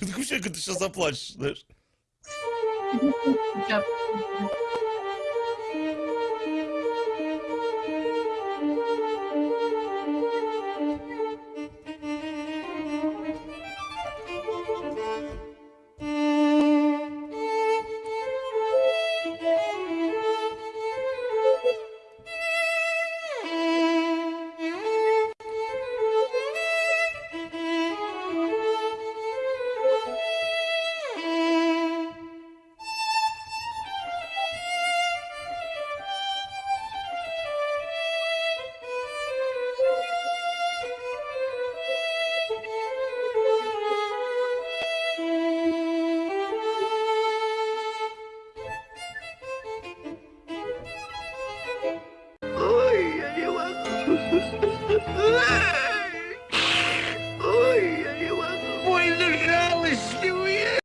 Такое ощущение, как ты сейчас заплачешь, знаешь? Ой, я не могу. Больно жалостливо.